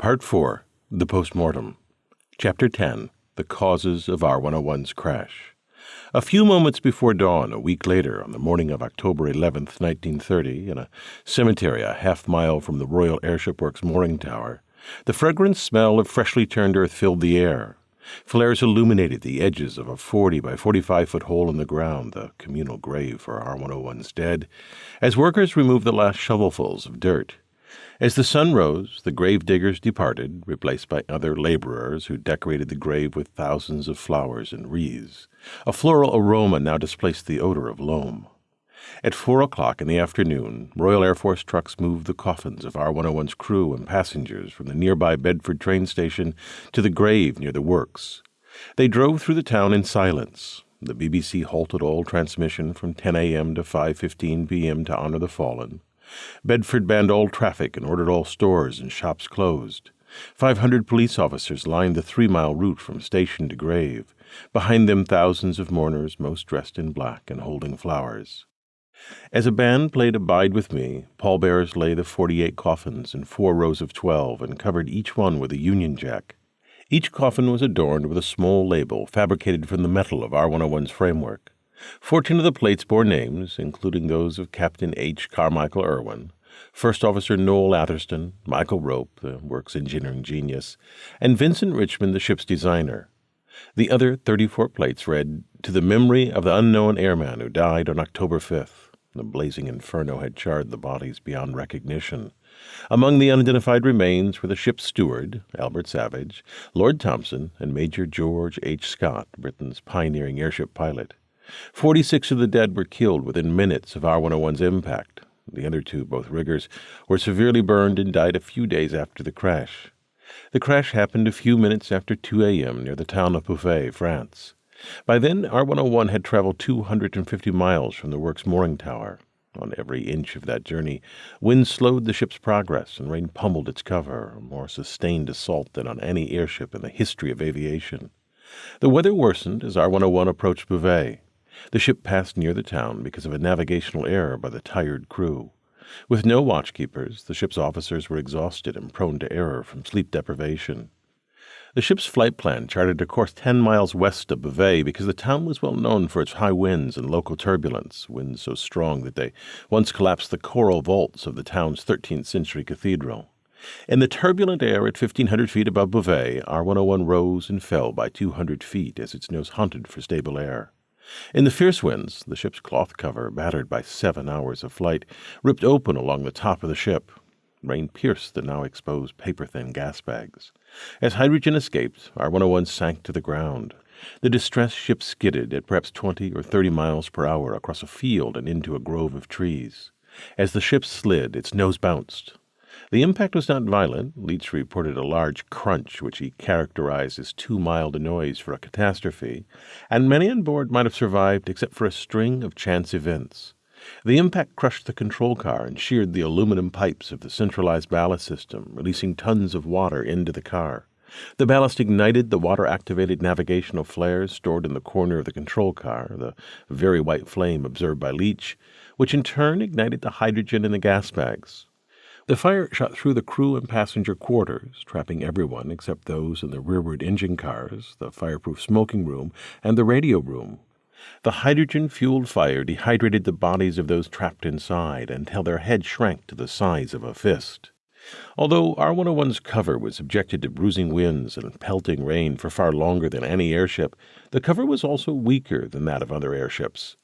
Part 4 The Postmortem. Chapter 10 The Causes of R 101's Crash. A few moments before dawn, a week later, on the morning of October 11, 1930, in a cemetery a half mile from the Royal Airship Works mooring tower, the fragrant smell of freshly turned earth filled the air. Flares illuminated the edges of a 40 by 45 foot hole in the ground, the communal grave for R 101's dead, as workers removed the last shovelfuls of dirt. As the sun rose, the grave diggers departed, replaced by other laborers who decorated the grave with thousands of flowers and wreaths. A floral aroma now displaced the odor of loam. At four o'clock in the afternoon, Royal Air Force trucks moved the coffins of R 101's crew and passengers from the nearby Bedford train station to the grave near the works. They drove through the town in silence. The BBC halted all transmission from 10 a.m. to 5:15 p.m. to honor the fallen. Bedford banned all traffic and ordered all stores and shops closed. Five hundred police officers lined the three mile route from station to grave. Behind them, thousands of mourners, most dressed in black and holding flowers. As a band played Abide With Me, pallbearers lay the 48 coffins in four rows of 12 and covered each one with a Union Jack. Each coffin was adorned with a small label fabricated from the metal of R 101's framework. Fourteen of the plates bore names, including those of Captain H. Carmichael Irwin, First Officer Noel Atherstone, Michael Rope, the work's engineering genius, and Vincent Richmond, the ship's designer. The other 34 plates read, To the memory of the unknown airman who died on October 5th. The blazing inferno had charred the bodies beyond recognition. Among the unidentified remains were the ship's steward, Albert Savage, Lord Thomson, and Major George H. Scott, Britain's pioneering airship pilot. Forty six of the dead were killed within minutes of R 101's impact. The other two, both riggers, were severely burned and died a few days after the crash. The crash happened a few minutes after 2 a.m. near the town of Beauvais, France. By then, R 101 had traveled 250 miles from the work's mooring tower. On every inch of that journey, wind slowed the ship's progress and rain pummeled its cover, a more sustained assault than on any airship in the history of aviation. The weather worsened as R 101 approached Beauvais. The ship passed near the town because of a navigational error by the tired crew. With no watchkeepers, the ship's officers were exhausted and prone to error from sleep deprivation. The ship's flight plan charted a course 10 miles west of Beauvais because the town was well known for its high winds and local turbulence, winds so strong that they once collapsed the coral vaults of the town's 13th century cathedral. In the turbulent air at 1,500 feet above Beauvais, R 101 rose and fell by 200 feet as its nose hunted for stable air. In the fierce winds, the ship's cloth cover, battered by seven hours of flight, ripped open along the top of the ship. Rain pierced the now exposed paper thin gas bags. As hydrogen escaped, R 101 sank to the ground. The distressed ship skidded at perhaps 20 or 30 miles per hour across a field and into a grove of trees. As the ship slid, its nose bounced. The impact was not violent. Leech reported a large crunch, which he characterized as too mild a noise for a catastrophe, and many on board might have survived except for a string of chance events. The impact crushed the control car and sheared the aluminum pipes of the centralized ballast system, releasing tons of water into the car. The ballast ignited the water activated navigational flares stored in the corner of the control car, the very white flame observed by Leech, which in turn ignited the hydrogen in the gas bags. The fire shot through the crew and passenger quarters, trapping everyone except those in the rearward engine cars, the fireproof smoking room, and the radio room. The hydrogen fueled fire dehydrated the bodies of those trapped inside until their heads shrank to the size of a fist. Although R 101's cover was subjected to bruising winds and pelting rain for far longer than any airship, the cover was also weaker than that of other airships.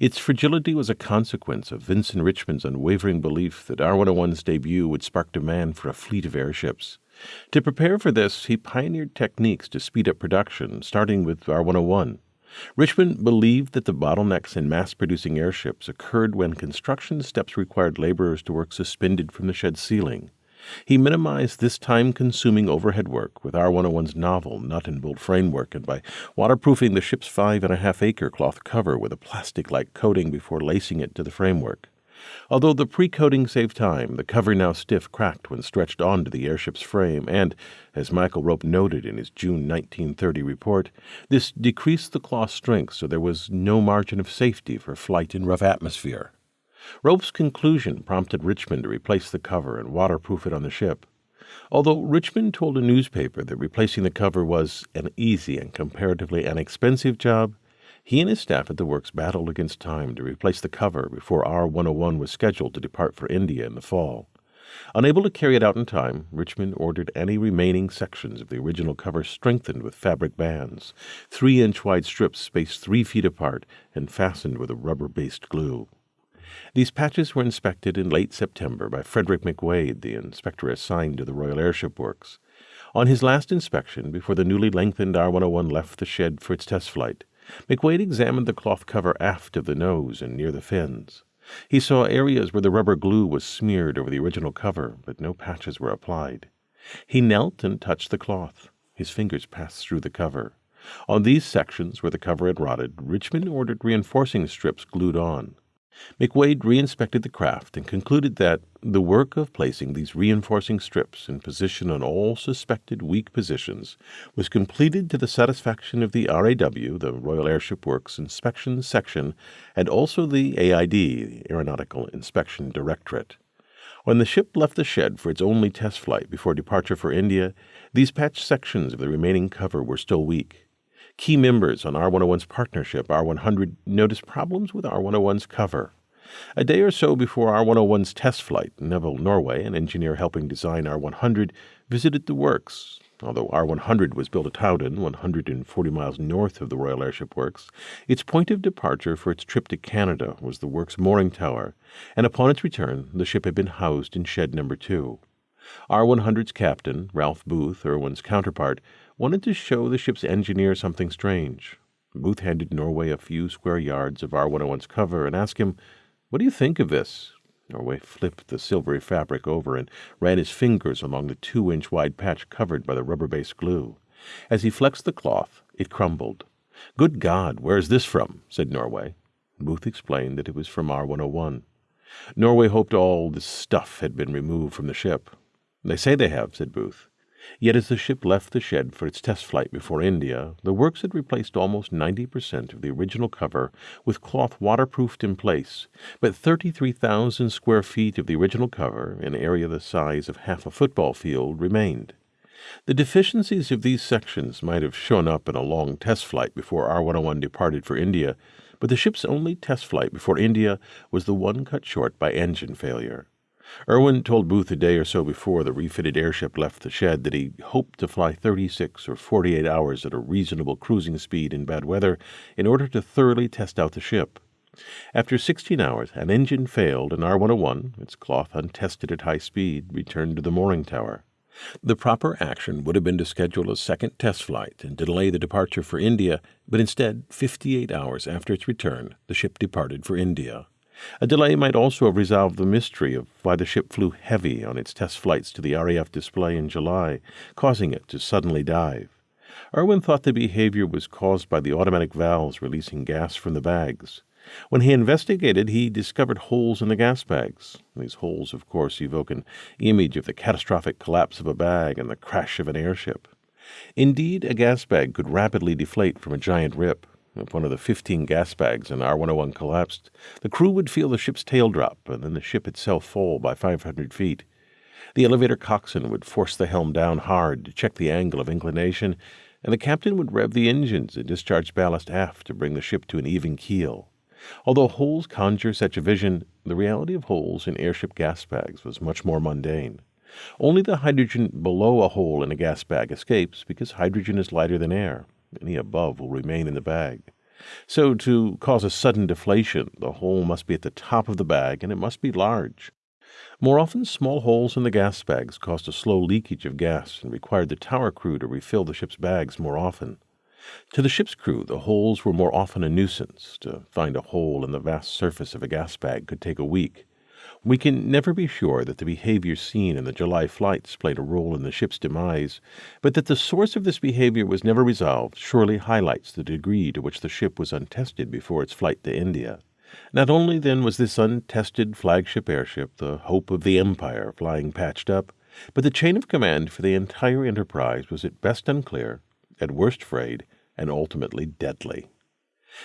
Its fragility was a consequence of Vincent Richmond's unwavering belief that R 101's debut would spark demand for a fleet of airships. To prepare for this, he pioneered techniques to speed up production, starting with R 101. Richmond believed that the bottlenecks in mass producing airships occurred when construction steps required laborers to work suspended from the shed ceiling. He minimized this time consuming overhead work with R 101's novel nut and bolt framework and by waterproofing the ship's five and a half acre cloth cover with a plastic like coating before lacing it to the framework. Although the pre coating saved time, the cover now stiff cracked when stretched onto the airship's frame, and, as Michael Rope noted in his June 1930 report, this decreased the cloth strength so there was no margin of safety for flight in rough atmosphere. Rope's conclusion prompted Richmond to replace the cover and waterproof it on the ship. Although Richmond told a newspaper that replacing the cover was an easy and comparatively inexpensive job, he and his staff at the works battled against time to replace the cover before R 101 was scheduled to depart for India in the fall. Unable to carry it out in time, Richmond ordered any remaining sections of the original cover strengthened with fabric bands, three inch wide strips spaced three feet apart and fastened with a rubber based glue. These patches were inspected in late September by Frederick McWade, the inspector assigned to the Royal Airship Works. On his last inspection, before the newly lengthened R 101 left the shed for its test flight, McWade examined the cloth cover aft of the nose and near the fins. He saw areas where the rubber glue was smeared over the original cover, but no patches were applied. He knelt and touched the cloth. His fingers passed through the cover. On these sections where the cover had rotted, Richmond ordered reinforcing strips glued on. McWade re-inspected the craft and concluded that the work of placing these reinforcing strips in position on all suspected weak positions was completed to the satisfaction of the RAW, the Royal Airship Works Inspection Section, and also the AID, the Aeronautical Inspection Directorate. When the ship left the shed for its only test flight before departure for India, these patched sections of the remaining cover were still weak. Key members on R101's partnership, R100, noticed problems with R101's cover. A day or so before R101's test flight, Nevil Norway, an engineer helping design R100, visited the works. Although R100 was built at Howden, 140 miles north of the Royal Airship Works, its point of departure for its trip to Canada was the works mooring tower, and upon its return the ship had been housed in shed number 2. R100's captain, Ralph Booth, Irwin's counterpart, wanted to show the ship's engineer something strange. Booth handed Norway a few square yards of R101's cover and asked him, What do you think of this? Norway flipped the silvery fabric over and ran his fingers along the two inch wide patch covered by the rubber based glue. As he flexed the cloth, it crumbled. Good God, where's this from? said Norway. Booth explained that it was from R 101. Norway hoped all this stuff had been removed from the ship. They say they have, said Booth. Yet as the ship left the shed for its test flight before India, the works had replaced almost 90% of the original cover with cloth waterproofed in place, but 33,000 square feet of the original cover, an area the size of half a football field, remained. The deficiencies of these sections might have shown up in a long test flight before R 101 departed for India, but the ship's only test flight before India was the one cut short by engine failure. Irwin told Booth a day or so before the refitted airship left the shed that he hoped to fly 36 or 48 hours at a reasonable cruising speed in bad weather in order to thoroughly test out the ship. After 16 hours, an engine failed and R 101, its cloth untested at high speed, returned to the mooring tower. The proper action would have been to schedule a second test flight and delay the departure for India, but instead, 58 hours after its return, the ship departed for India. A delay might also have resolved the mystery of why the ship flew heavy on its test flights to the RAF display in July, causing it to suddenly dive. Irwin thought the behavior was caused by the automatic valves releasing gas from the bags. When he investigated, he discovered holes in the gas bags. These holes, of course, evoke an image of the catastrophic collapse of a bag and the crash of an airship. Indeed, a gas bag could rapidly deflate from a giant rip. If one of the 15 gas bags in R 101 collapsed, the crew would feel the ship's tail drop and then the ship itself fall by 500 feet. The elevator coxswain would force the helm down hard to check the angle of inclination, and the captain would rev the engines and discharge ballast aft to bring the ship to an even keel. Although holes conjure such a vision, the reality of holes in airship gas bags was much more mundane. Only the hydrogen below a hole in a gas bag escapes because hydrogen is lighter than air. Any above will remain in the bag. So, to cause a sudden deflation, the hole must be at the top of the bag and it must be large. More often, small holes in the gas bags caused a slow leakage of gas and required the tower crew to refill the ship's bags more often. To the ship's crew, the holes were more often a nuisance. To find a hole in the vast surface of a gas bag could take a week. We can never be sure that the behavior seen in the July flights played a role in the ship's demise, but that the source of this behavior was never resolved surely highlights the degree to which the ship was untested before its flight to India. Not only, then, was this untested flagship airship the hope of the Empire flying patched up, but the chain of command for the entire enterprise was at best unclear, at worst frayed, and ultimately deadly.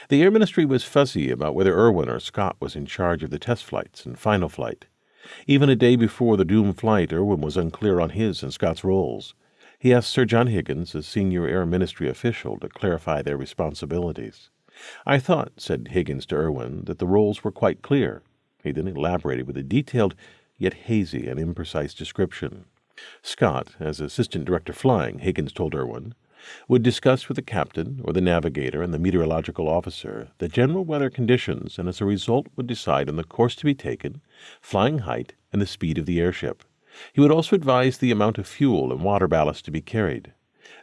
The Air Ministry was fuzzy about whether Irwin or Scott was in charge of the test flights and final flight. Even a day before the doomed flight, Irwin was unclear on his and Scott's roles. He asked Sir John Higgins, a senior Air Ministry official, to clarify their responsibilities. I thought, said Higgins to Irwin, that the roles were quite clear. He then elaborated with a detailed, yet hazy and imprecise description. Scott, as Assistant Director Flying, Higgins told Irwin, would discuss with the captain or the navigator and the meteorological officer the general weather conditions and as a result would decide on the course to be taken, flying height, and the speed of the airship. He would also advise the amount of fuel and water ballast to be carried.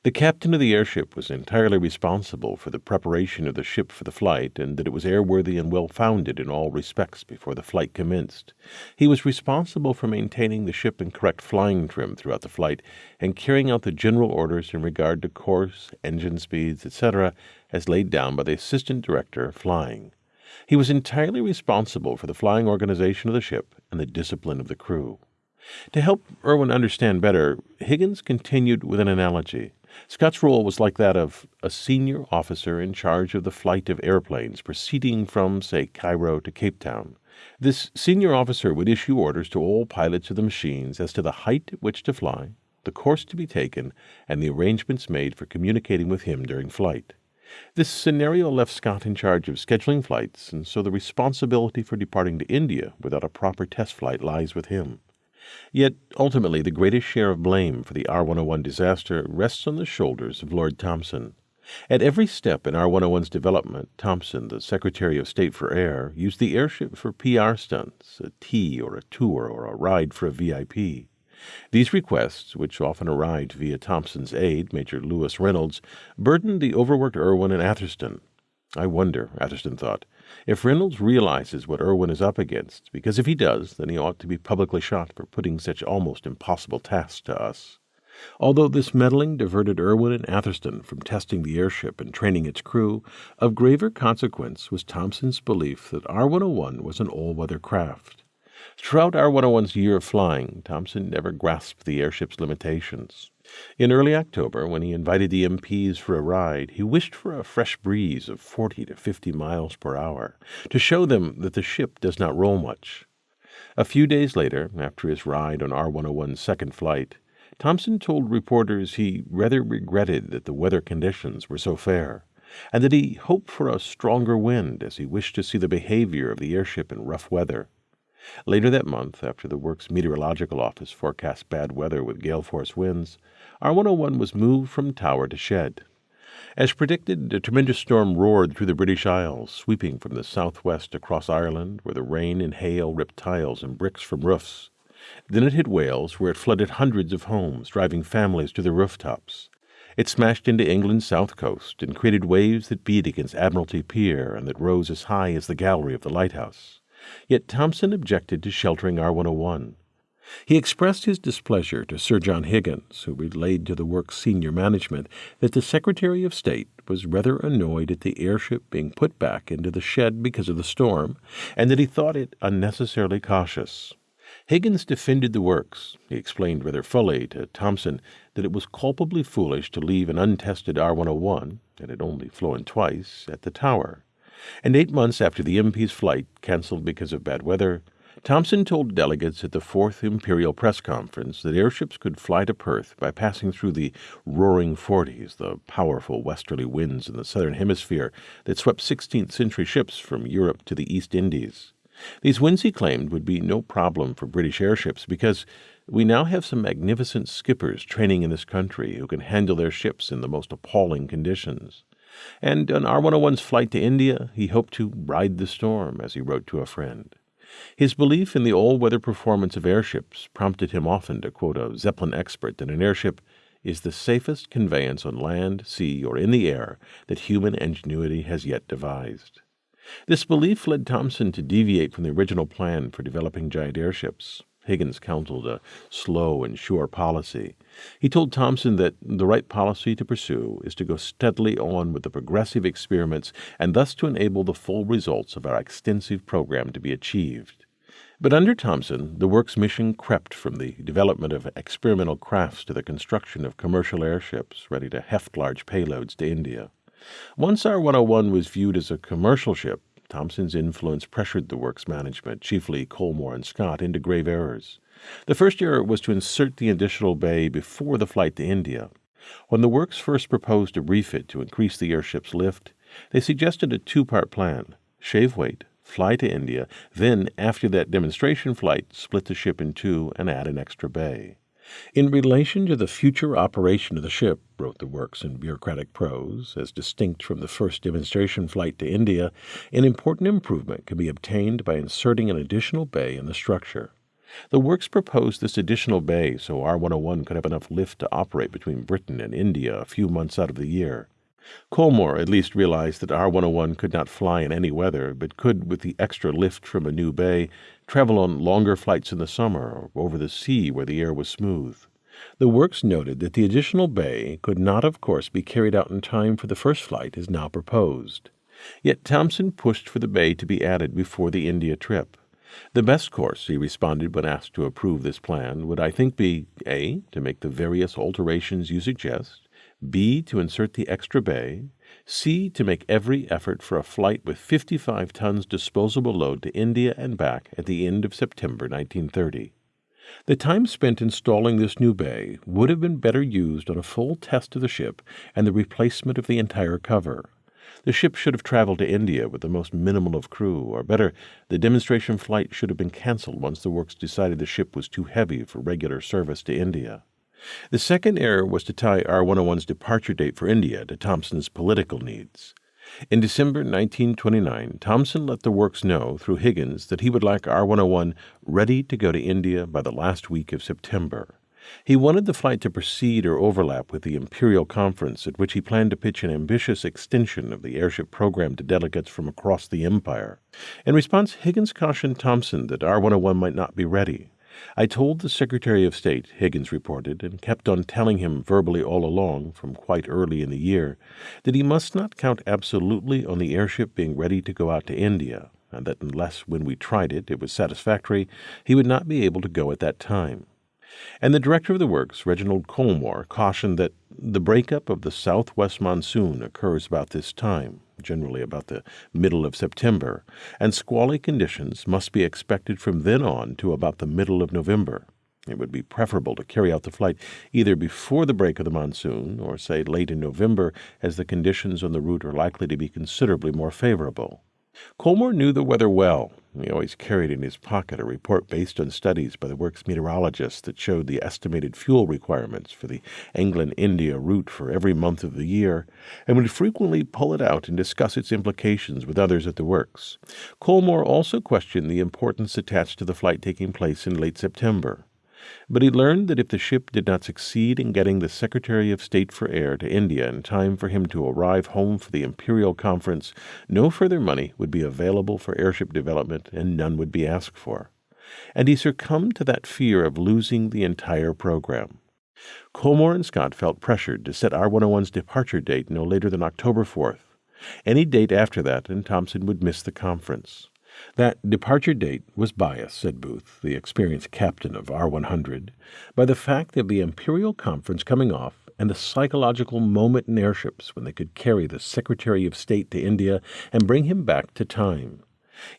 The captain of the airship was entirely responsible for the preparation of the ship for the flight, and that it was airworthy and well founded in all respects before the flight commenced. He was responsible for maintaining the ship in correct flying trim throughout the flight, and carrying out the general orders in regard to course, engine speeds, etc., as laid down by the assistant director of flying. He was entirely responsible for the flying organization of the ship and the discipline of the crew. To help Irwin understand better, Higgins continued with an analogy. Scott's role was like that of a senior officer in charge of the flight of airplanes proceeding from, say, Cairo to Cape Town. This senior officer would issue orders to all pilots of the machines as to the height at which to fly, the course to be taken, and the arrangements made for communicating with him during flight. This scenario left Scott in charge of scheduling flights, and so the responsibility for departing to India without a proper test flight lies with him. Yet ultimately the greatest share of blame for the R 101 disaster rests on the shoulders of Lord Thomson. At every step in R 101's development, Thomson, the Secretary of State for Air, used the airship for PR stunts, a tea or a tour or a ride for a VIP. These requests, which often arrived via Thomson's aide, Major Lewis Reynolds, burdened the overworked Irwin and Atherstone. I wonder, Atherstone thought, if Reynolds realizes what Irwin is up against, because if he does, then he ought to be publicly shot for putting such almost impossible tasks to us. Although this meddling diverted Irwin and Atherstone from testing the airship and training its crew, of graver consequence was Thomson's belief that R 101 was an all weather craft. Throughout R 101's year of flying, Thomson never grasped the airship's limitations. In early October, when he invited the MPs for a ride, he wished for a fresh breeze of 40 to 50 miles per hour to show them that the ship does not roll much. A few days later, after his ride on R 101's second flight, Thomson told reporters he rather regretted that the weather conditions were so fair, and that he hoped for a stronger wind as he wished to see the behavior of the airship in rough weather. Later that month, after the works meteorological office forecast bad weather with gale force winds, R 101 was moved from tower to shed. As predicted, a tremendous storm roared through the British Isles, sweeping from the southwest across Ireland, where the rain and hail ripped tiles and bricks from roofs. Then it hit Wales, where it flooded hundreds of homes, driving families to the rooftops. It smashed into England's south coast and created waves that beat against Admiralty Pier and that rose as high as the gallery of the lighthouse. Yet Thomson objected to sheltering R 101. He expressed his displeasure to Sir John Higgins, who relayed to the work's senior management that the Secretary of State was rather annoyed at the airship being put back into the shed because of the storm, and that he thought it unnecessarily cautious. Higgins defended the works. He explained rather fully to Thomson that it was culpably foolish to leave an untested R 101, that had only flown twice, at the tower. And eight months after the MP's flight, cancelled because of bad weather, Thomson told delegates at the Fourth Imperial Press Conference that airships could fly to Perth by passing through the roaring forties, the powerful westerly winds in the southern hemisphere that swept 16th century ships from Europe to the East Indies. These winds, he claimed, would be no problem for British airships because we now have some magnificent skippers training in this country who can handle their ships in the most appalling conditions. And on R 101's flight to India, he hoped to ride the storm, as he wrote to a friend. His belief in the all weather performance of airships prompted him often to quote a Zeppelin expert that an airship is the safest conveyance on land, sea, or in the air that human ingenuity has yet devised. This belief led Thomson to deviate from the original plan for developing giant airships. Higgins counseled a slow and sure policy. He told Thomson that the right policy to pursue is to go steadily on with the progressive experiments and thus to enable the full results of our extensive program to be achieved. But under Thomson, the work's mission crept from the development of experimental crafts to the construction of commercial airships ready to heft large payloads to India. Once R 101 was viewed as a commercial ship, Thomson's influence pressured the work's management, chiefly Colmore and Scott, into grave errors. The first error was to insert the additional bay before the flight to India. When the works first proposed a refit to increase the airship's lift, they suggested a two part plan shave weight, fly to India, then, after that demonstration flight, split the ship in two and add an extra bay. In relation to the future operation of the ship, wrote the works in bureaucratic prose, as distinct from the first demonstration flight to India, an important improvement can be obtained by inserting an additional bay in the structure. The works proposed this additional bay so R 101 could have enough lift to operate between Britain and India a few months out of the year. Colmore at least realized that R 101 could not fly in any weather, but could, with the extra lift from a new bay, travel on longer flights in the summer or over the sea where the air was smooth. The works noted that the additional bay could not, of course, be carried out in time for the first flight as now proposed. Yet Thomson pushed for the bay to be added before the India trip. The best course, he responded when asked to approve this plan, would I think be A. To make the various alterations you suggest, B. To insert the extra bay. C. To make every effort for a flight with 55 tons disposable load to India and back at the end of September 1930. The time spent installing this new bay would have been better used on a full test of the ship and the replacement of the entire cover. The ship should have traveled to India with the most minimal of crew, or better, the demonstration flight should have been canceled once the works decided the ship was too heavy for regular service to India. The second error was to tie R 101's departure date for India to Thomson's political needs. In December 1929, Thomson let the works know through Higgins that he would like R 101 ready to go to India by the last week of September. He wanted the flight to proceed or overlap with the Imperial Conference, at which he planned to pitch an ambitious extension of the airship program to delegates from across the Empire. In response, Higgins cautioned Thomson that R 101 might not be ready. I told the Secretary of State, Higgins reported, and kept on telling him verbally all along, from quite early in the year, that he must not count absolutely on the airship being ready to go out to India, and that unless when we tried it it was satisfactory, he would not be able to go at that time. And the director of the works, Reginald Colmore, cautioned that the breakup of the southwest monsoon occurs about this time, generally about the middle of September, and squally conditions must be expected from then on to about the middle of November. It would be preferable to carry out the flight either before the break of the monsoon or, say, late in November, as the conditions on the route are likely to be considerably more favorable. Colmore knew the weather well. He always carried in his pocket a report based on studies by the works meteorologists that showed the estimated fuel requirements for the England India route for every month of the year, and would frequently pull it out and discuss its implications with others at the works. Colmore also questioned the importance attached to the flight taking place in late September. But he learned that if the ship did not succeed in getting the Secretary of State for Air to India in time for him to arrive home for the Imperial Conference, no further money would be available for airship development and none would be asked for. And he succumbed to that fear of losing the entire program. Colmore and Scott felt pressured to set R 101's departure date no later than October 4th. Any date after that, and Thomson would miss the conference. That departure date was biased, said Booth, the experienced captain of R 100, by the fact of the Imperial Conference coming off and the psychological moment in airships when they could carry the Secretary of State to India and bring him back to time.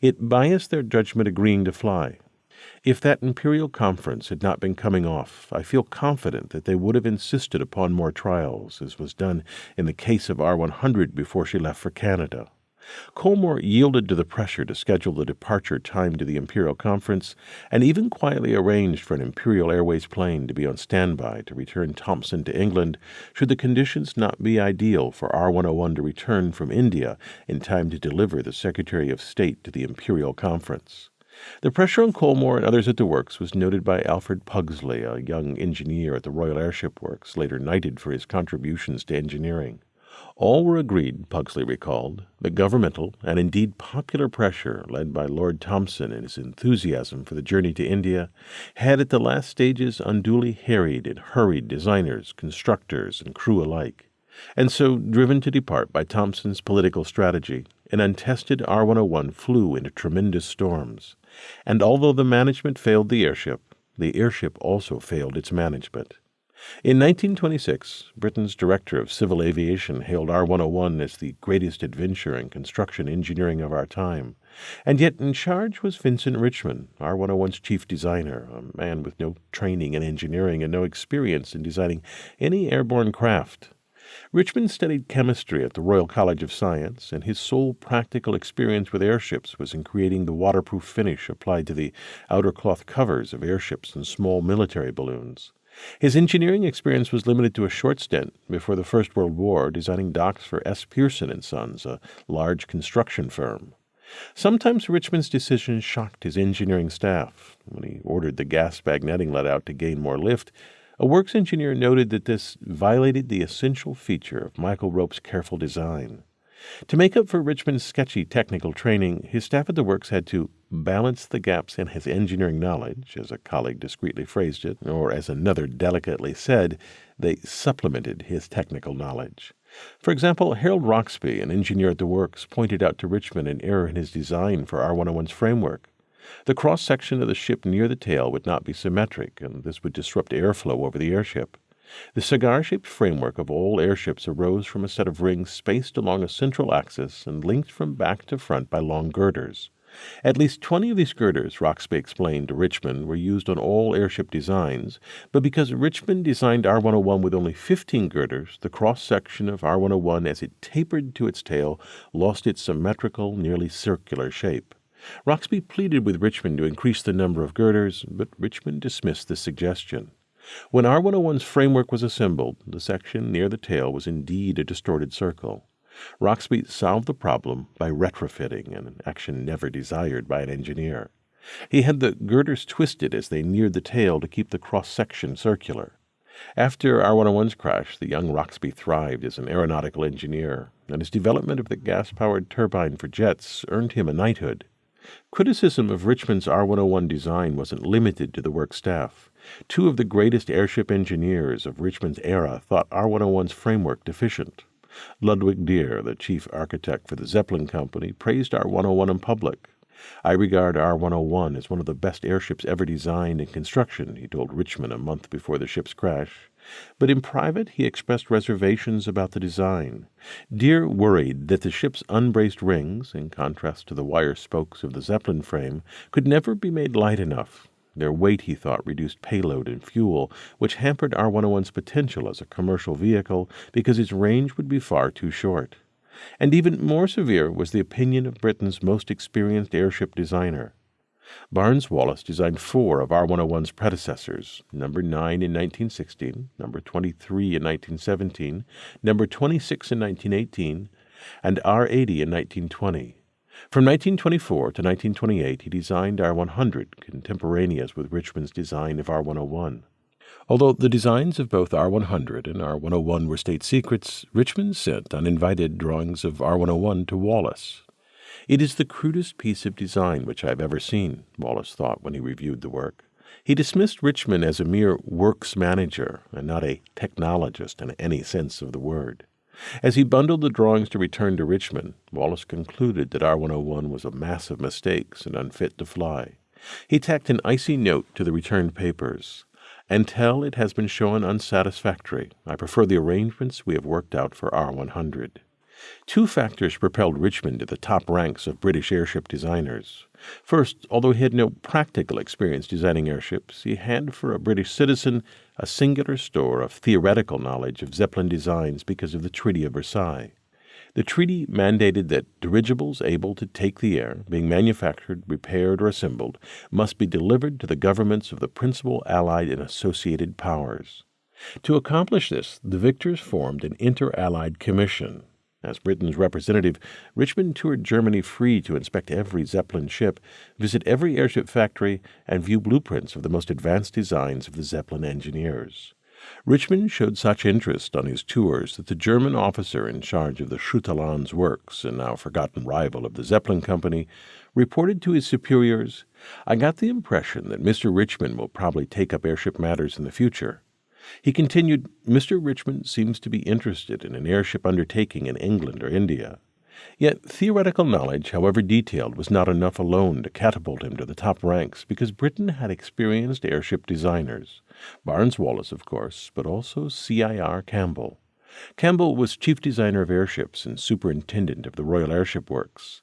It biased their judgment agreeing to fly. If that Imperial Conference had not been coming off, I feel confident that they would have insisted upon more trials, as was done in the case of R 100 before she left for Canada. Colmore yielded to the pressure to schedule the departure time to the Imperial Conference, and even quietly arranged for an Imperial Airways plane to be on standby to return Thomson to England should the conditions not be ideal for R 101 to return from India in time to deliver the Secretary of State to the Imperial Conference. The pressure on Colmore and others at the works was noted by Alfred Pugsley, a young engineer at the Royal Airship Works, later knighted for his contributions to engineering. All were agreed, Pugsley recalled, that governmental and indeed popular pressure, led by Lord Thomson in his enthusiasm for the journey to India, had at the last stages unduly harried and hurried designers, constructors, and crew alike. And so, driven to depart by Thomson's political strategy, an untested R 101 flew into tremendous storms. And although the management failed the airship, the airship also failed its management. In 1926, Britain's Director of Civil Aviation hailed R 101 as the greatest adventure in construction engineering of our time. And yet, in charge was Vincent Richmond, R 101's chief designer, a man with no training in engineering and no experience in designing any airborne craft. Richmond studied chemistry at the Royal College of Science, and his sole practical experience with airships was in creating the waterproof finish applied to the outer cloth covers of airships and small military balloons. His engineering experience was limited to a short stint before the First World War, designing docks for S. Pearson and Sons, a large construction firm. Sometimes Richmond's decisions shocked his engineering staff. When he ordered the gas bag netting let out to gain more lift, a works engineer noted that this violated the essential feature of Michael Rope's careful design. To make up for Richmond's sketchy technical training, his staff at the works had to balance the gaps in his engineering knowledge, as a colleague discreetly phrased it, or as another delicately said, they supplemented his technical knowledge. For example, Harold Roxbee, an engineer at the works, pointed out to Richmond an error in his design for R101's framework. The cross section of the ship near the tail would not be symmetric, and this would disrupt airflow over the airship. The cigar shaped framework of all airships arose from a set of rings spaced along a central axis and linked from back to front by long girders. At least 20 of these girders, Roxbee explained to Richmond, were used on all airship designs, but because Richmond designed R 101 with only 15 girders, the cross section of R 101 as it tapered to its tail lost its symmetrical, nearly circular shape. Roxbee pleaded with Richmond to increase the number of girders, but Richmond dismissed the suggestion. When R101's framework was assembled, the section near the tail was indeed a distorted circle. Roxbee solved the problem by retrofitting, an action never desired by an engineer. He had the girders twisted as they neared the tail to keep the cross section circular. After R101's crash, the young Roxbee thrived as an aeronautical engineer, and his development of the gas powered turbine for jets earned him a knighthood. Criticism of Richmond's R 101 design wasn't limited to the work staff. Two of the greatest airship engineers of Richmond's era thought R 101's framework deficient. Ludwig Dürr, the chief architect for the Zeppelin Company, praised R 101 in public. I regard R 101 as one of the best airships ever designed and construction, he told Richmond a month before the ship's crash. But in private, he expressed reservations about the design. Dürr worried that the ship's unbraced rings, in contrast to the wire spokes of the Zeppelin frame, could never be made light enough their weight, he thought, reduced payload and fuel, which hampered R 101's potential as a commercial vehicle because its range would be far too short. And even more severe was the opinion of Britain's most experienced airship designer. Barnes Wallis designed four of R 101's predecessors number 9 in 1916, number 23 in 1917, number 26 in 1918, and R 80 in 1920. From 1924 to 1928, he designed R 100, contemporaneous with Richmond's design of R 101. Although the designs of both R 100 and R 101 were state secrets, Richmond sent uninvited drawings of R 101 to Wallis. It is the crudest piece of design which I have ever seen, Wallis thought when he reviewed the work. He dismissed Richmond as a mere works manager and not a technologist in any sense of the word. As he bundled the drawings to return to Richmond, Wallis concluded that R 101 was a mass of mistakes and unfit to fly. He tacked an icy note to the returned papers. Until it has been shown unsatisfactory, I prefer the arrangements we have worked out for R 100. Two factors propelled Richmond to the top ranks of British airship designers. First, although he had no practical experience designing airships, he had, for a British citizen, a singular store of theoretical knowledge of Zeppelin designs because of the Treaty of Versailles. The treaty mandated that dirigibles able to take the air, being manufactured, repaired, or assembled, must be delivered to the governments of the principal Allied and associated powers. To accomplish this, the victors formed an inter Allied commission, as Britain's representative, Richmond toured Germany free to inspect every Zeppelin ship, visit every airship factory, and view blueprints of the most advanced designs of the Zeppelin engineers. Richmond showed such interest on his tours that the German officer in charge of the Schütte-Lanz works, a now forgotten rival of the Zeppelin Company, reported to his superiors, I got the impression that Mr. Richmond will probably take up airship matters in the future. He continued, Mr. Richmond seems to be interested in an airship undertaking in England or India. Yet theoretical knowledge, however detailed, was not enough alone to catapult him to the top ranks because Britain had experienced airship designers. Barnes Wallis, of course, but also C.I.R. Campbell. Campbell was chief designer of airships and superintendent of the Royal Airship Works.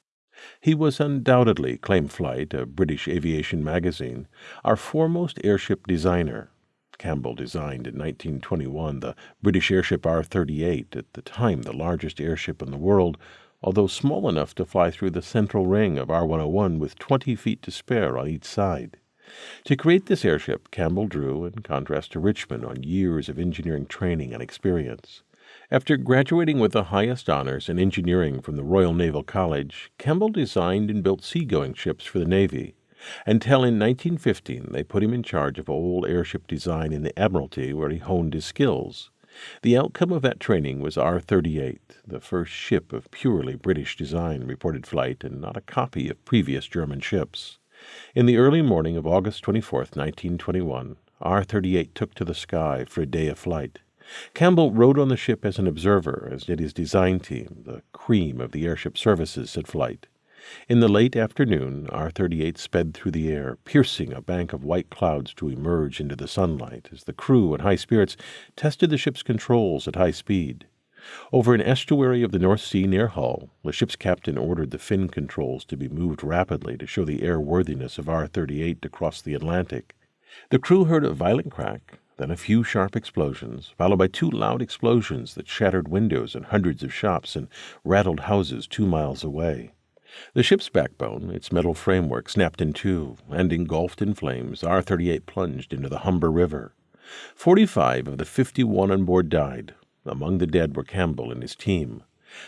He was undoubtedly, claimed Flight, a British aviation magazine, our foremost airship designer. Campbell designed in 1921 the British airship R 38, at the time the largest airship in the world, although small enough to fly through the central ring of R 101 with 20 feet to spare on each side. To create this airship, Campbell drew, in contrast to Richmond, on years of engineering training and experience. After graduating with the highest honors in engineering from the Royal Naval College, Campbell designed and built seagoing ships for the Navy, until in 1915 they put him in charge of old airship design in the Admiralty, where he honed his skills. The outcome of that training was R 38, the first ship of purely British design, reported flight, and not a copy of previous German ships. In the early morning of August 24, 1921, R 38 took to the sky for a day of flight. Campbell rode on the ship as an observer, as did his design team, the cream of the airship services at flight. In the late afternoon, R 38 sped through the air, piercing a bank of white clouds to emerge into the sunlight as the crew, in high spirits, tested the ship's controls at high speed. Over an estuary of the North Sea near Hull, the ship's captain ordered the fin controls to be moved rapidly to show the airworthiness of R 38 to cross the Atlantic. The crew heard a violent crack, then a few sharp explosions, followed by two loud explosions that shattered windows in hundreds of shops and rattled houses two miles away. The ship's backbone, its metal framework, snapped in two, and engulfed in flames, R 38 plunged into the Humber River. Forty five of the fifty one on board died. Among the dead were Campbell and his team.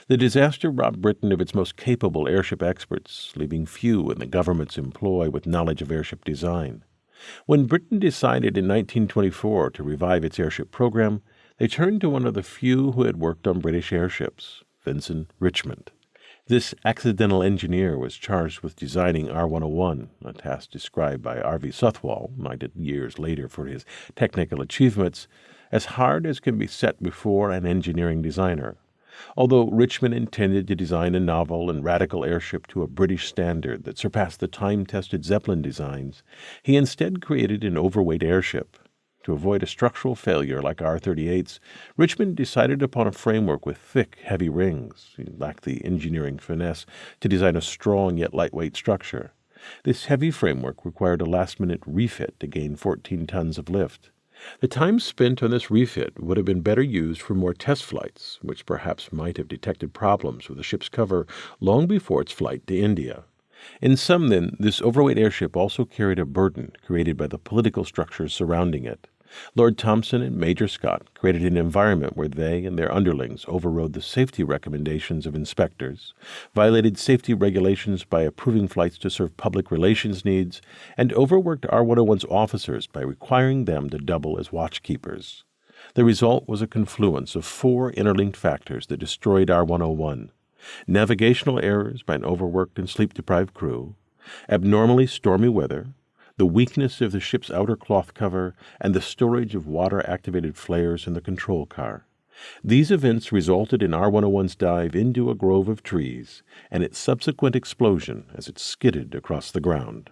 The disaster robbed Britain of its most capable airship experts, leaving few in the government's employ with knowledge of airship design. When Britain decided in 1924 to revive its airship program, they turned to one of the few who had worked on British airships, Vincent Richmond. This accidental engineer was charged with designing R 101, a task described by R. V. Southwell, knighted years later for his technical achievements, as hard as can be set before an engineering designer. Although Richmond intended to design a novel and radical airship to a British standard that surpassed the time tested Zeppelin designs, he instead created an overweight airship. To avoid a structural failure like R 38's, Richmond decided upon a framework with thick, heavy rings. He lacked the engineering finesse to design a strong yet lightweight structure. This heavy framework required a last minute refit to gain 14 tons of lift. The time spent on this refit would have been better used for more test flights, which perhaps might have detected problems with the ship's cover long before its flight to India. In sum, then, this overweight airship also carried a burden created by the political structures surrounding it. Lord Thomson and Major Scott created an environment where they and their underlings overrode the safety recommendations of inspectors, violated safety regulations by approving flights to serve public relations needs, and overworked R 101's officers by requiring them to double as watchkeepers. The result was a confluence of four interlinked factors that destroyed R 101 navigational errors by an overworked and sleep deprived crew, abnormally stormy weather, the weakness of the ship's outer cloth cover, and the storage of water activated flares in the control car. These events resulted in R 101's dive into a grove of trees and its subsequent explosion as it skidded across the ground.